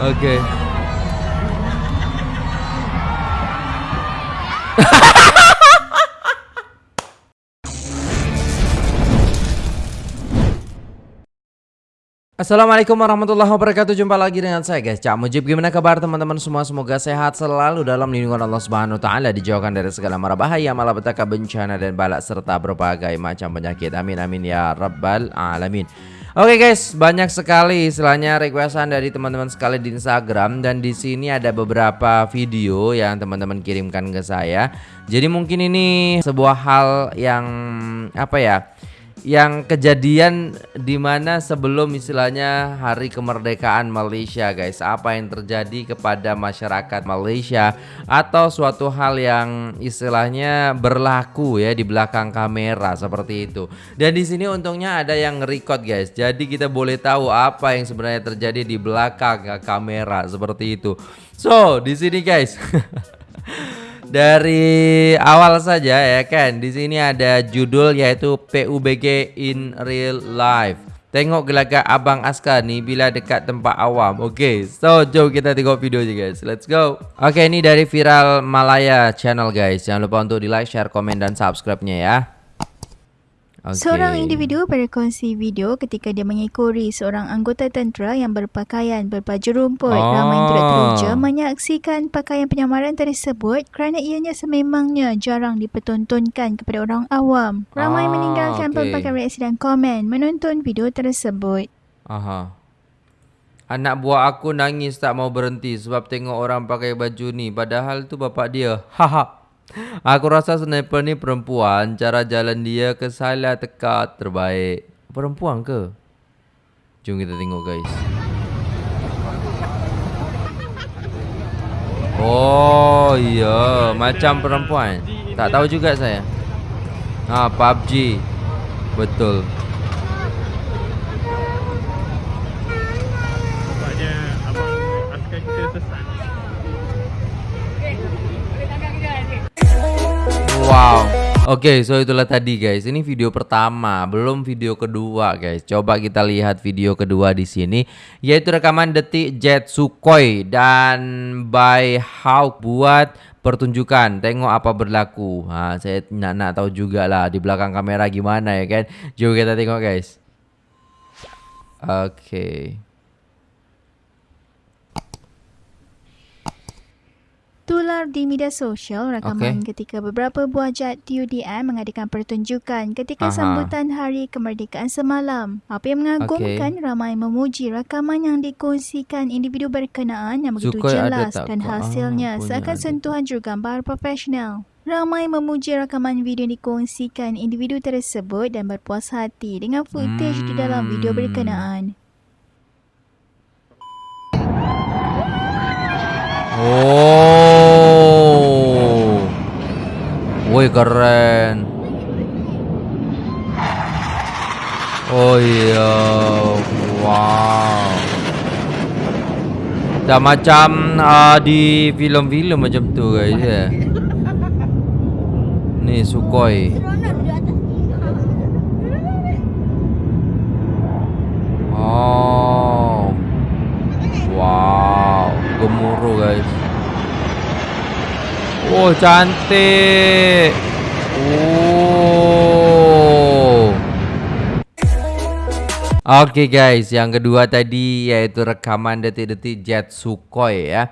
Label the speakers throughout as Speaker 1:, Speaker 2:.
Speaker 1: Oke. Assalamualaikum warahmatullahi wabarakatuh. Jumpa lagi dengan saya guys. Cak Mujib Gimana kabar teman-teman semua? Semoga sehat selalu dalam lindungan Allah Subhanahu Wa Taala Dijauhkan dari segala mara bahaya Malapetaka bencana dan balak Serta berbagai macam penyakit. Amin amin ya rabbal alamin Oke guys, banyak sekali istilahnya requestan dari teman-teman sekali di Instagram dan di sini ada beberapa video yang teman-teman kirimkan ke saya. Jadi mungkin ini sebuah hal yang apa ya? Yang kejadian di mana sebelum istilahnya hari kemerdekaan Malaysia guys apa yang terjadi kepada masyarakat Malaysia atau suatu hal yang istilahnya berlaku ya di belakang kamera seperti itu. Dan di sini untungnya ada yang record guys. Jadi kita boleh tahu apa yang sebenarnya terjadi di belakang kamera seperti itu. So di sini guys dari awal saja ya kan. Di sini ada judul yaitu PUBG in real life. Tengok gelagat Abang Askar ni bila dekat tempat awam. Oke, okay, so jom kita tengok videonya guys. Let's go. Oke, okay, ini dari Viral Malaya channel guys. Jangan lupa untuk di like, share, komen dan subscribe-nya ya.
Speaker 2: Okay. Seorang individu berkongsi video ketika dia mengikuri seorang anggota tentera yang berpakaian berbaju rumput. Oh. Ramai turut teruja menyaksikan pakaian penyamaran tersebut kerana ianya sememangnya jarang dipertontonkan kepada orang awam. Ramai oh, meninggalkan okay. pelbagai reaksi dan komen menonton video tersebut.
Speaker 1: Aha. Anak buah aku nangis tak mau berhenti sebab tengok orang pakai baju ni padahal tu bapak dia. Haha. Aku rasa sniper ni perempuan Cara jalan dia ke salah tekat terbaik. Perempuan ke? Jom kita tengok guys. Oh iya. Macam perempuan. Tak tahu juga saya. Ha PUBG Betul Wow. Oke, okay, so itulah tadi guys. Ini video pertama, belum video kedua guys. Coba kita lihat video kedua di sini, yaitu rekaman detik Jet Sukhoi dan by Hawk buat pertunjukan. Tengok apa berlaku. Ha, saya nak nak tahu juga lah di belakang kamera gimana ya kan. Jom kita tengok guys. Oke. Okay.
Speaker 2: Tular di media sosial rakaman okay. ketika beberapa buah jet TUDM mengadakan pertunjukan ketika Aha. sambutan Hari Kemerdekaan semalam. Apa yang mengagumkan okay. ramai memuji rakaman yang dikongsikan individu berkenaan yang begitu Sukai jelas dan hasilnya ah, seakan sentuhan jurugambar profesional. Ramai memuji rakaman video yang dikongsikan individu tersebut dan berpuas hati dengan footage hmm. di dalam video berkenaan.
Speaker 1: Oh. Keren. Oh iya. Wow. Dah macam uh, di filem-filem macam tu guys ya. Ni Sukhoi. Oh. Wow, gemuruh guys. Oh cantik Oh Oke okay guys Yang kedua tadi Yaitu rekaman detik-detik Jet Sukhoi ya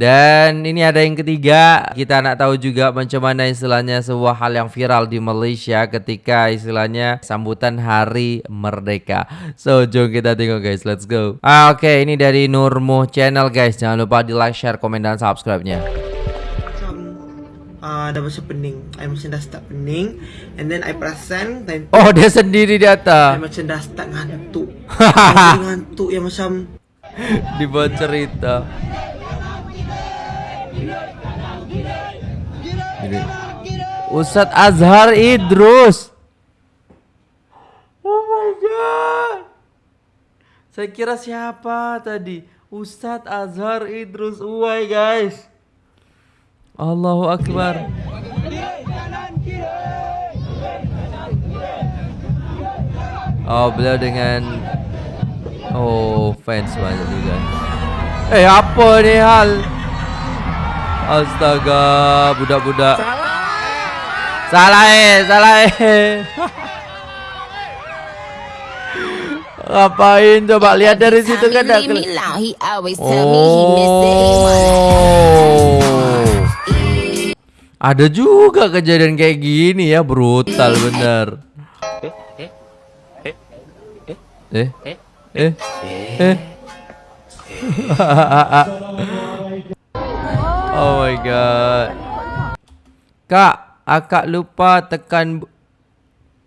Speaker 1: dan ini ada yang ketiga, kita nak tahu juga macam mana istilahnya sebuah hal yang viral di Malaysia ketika istilahnya sambutan Hari Merdeka. So, jom kita tengok guys, let's go. Ah, Oke, okay, ini dari Nurmuh Channel guys. Jangan lupa di like, share, komen, dan subscribe-nya
Speaker 3: uh, dah macam pening. I macam dah start pening And then I perasan time
Speaker 1: Oh dia sendiri di atas.
Speaker 3: I macam dah start ngantuk. Ngantuk yang macam
Speaker 1: Di bawah cerita. Ustaz Azhar Idrus. Oh my god. Saya kira siapa tadi? Ustaz Azhar Idrus. Uai guys Allahu Akbar. Oh, beliau dengan oh fans banyak juga. Eh apa ni hal? Astaga, budak-budak. Salah eh, salah eh. Ngapain coba lihat dari situ kan Oh. Ada juga kejadian kayak gini ya, brutal bener. Eh eh eh eh. oh my god. Kak, akak lupa tekan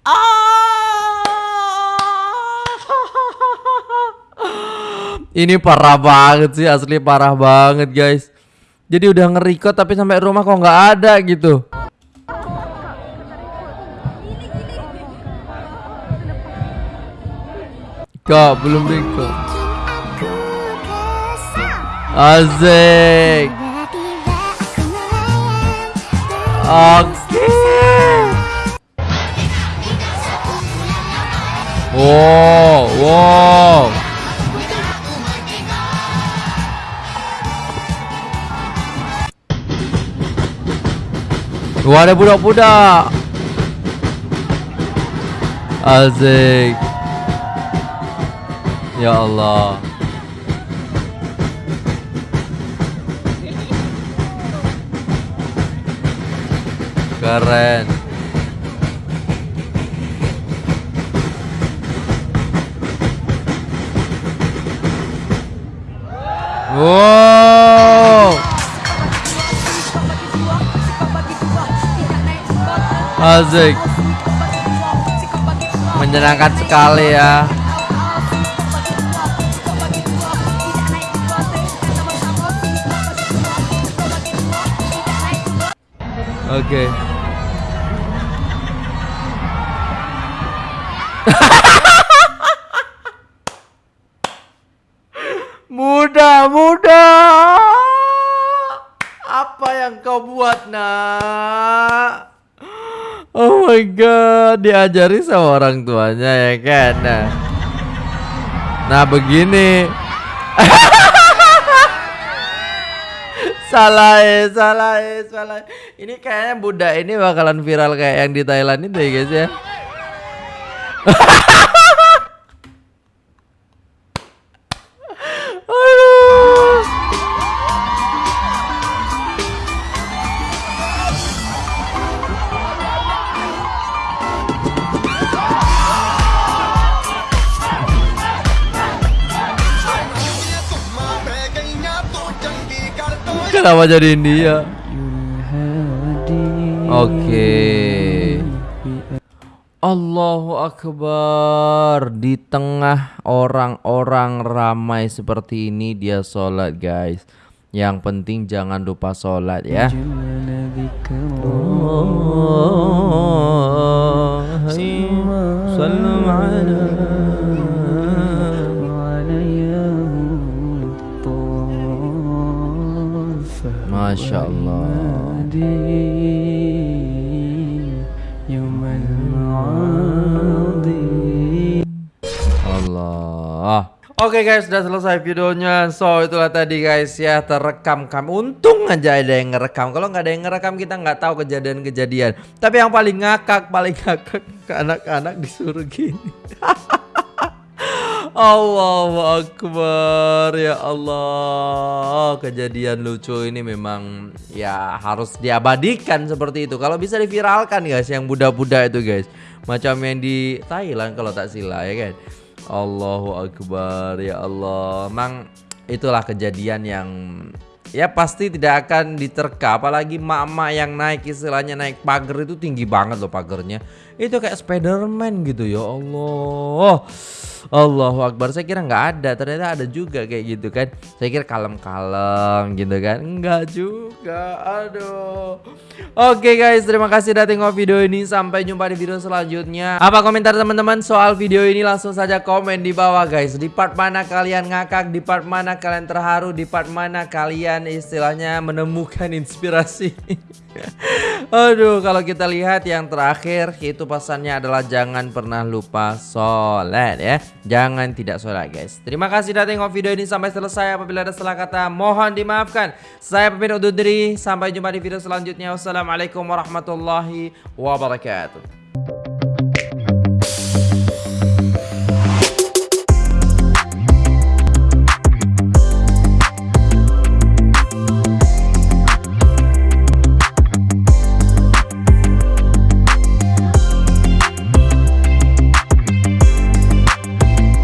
Speaker 1: Ini parah banget sih, asli parah banget guys. Jadi udah ngerikot tapi sampai rumah kok nggak ada gitu. Kak, belum record. Asik. Oke. Wow, wow. Wah ada budak-budak. Azik. Ya Allah. Keren. Wow Asik Menyenangkan sekali ya Oke okay. My god, diajari sama orang tuanya ya kan. Nah, nah begini. salah ya, salah ya, salah. Ini kayaknya budak ini bakalan viral kayak yang di Thailand itu ya guys ya. Kenapa jadi India? Oke. Okay. Allahu Akbar Di tengah orang-orang ramai seperti ini Dia sholat guys Yang penting jangan lupa sholat ya oh, Masya Allah Oke okay guys, sudah selesai videonya. So itulah tadi guys ya terekam kami. Untung aja ada yang ngerekam. Kalau nggak ada yang ngerekam kita nggak tahu kejadian-kejadian. Tapi yang paling ngakak, paling ngakak ke anak-anak disuruh gini. Allahu Akbar ya Allah. Kejadian lucu ini memang ya harus diabadikan seperti itu. Kalau bisa diviralkan guys yang budak-budak itu guys. Macam yang di Thailand kalau tak sila ya kan Allahu Akbar ya Allah. Memang itulah kejadian yang ya pasti tidak akan diterka. Apalagi mak-mak yang naik istilahnya naik pagar itu tinggi banget loh pagernya itu kayak Spiderman gitu ya Allah Allahu Akbar. Saya kira nggak ada. Ternyata ada juga kayak gitu kan. Saya kira kalem-kalem gitu kan. Enggak juga. Aduh. Oke guys. Terima kasih udah tengok video ini. Sampai jumpa di video selanjutnya. Apa komentar teman-teman soal video ini? Langsung saja komen di bawah guys. Di part mana kalian ngakak? Di part mana kalian terharu? Di part mana kalian istilahnya menemukan inspirasi Aduh, kalau kita lihat yang terakhir itu pesannya adalah jangan pernah lupa sholat ya. Jangan tidak sholat guys. Terima kasih sudah tengok video ini sampai selesai. Apabila ada salah kata mohon dimaafkan. Saya pamit undur diri. Sampai jumpa di video selanjutnya. Wassalamualaikum warahmatullahi wabarakatuh.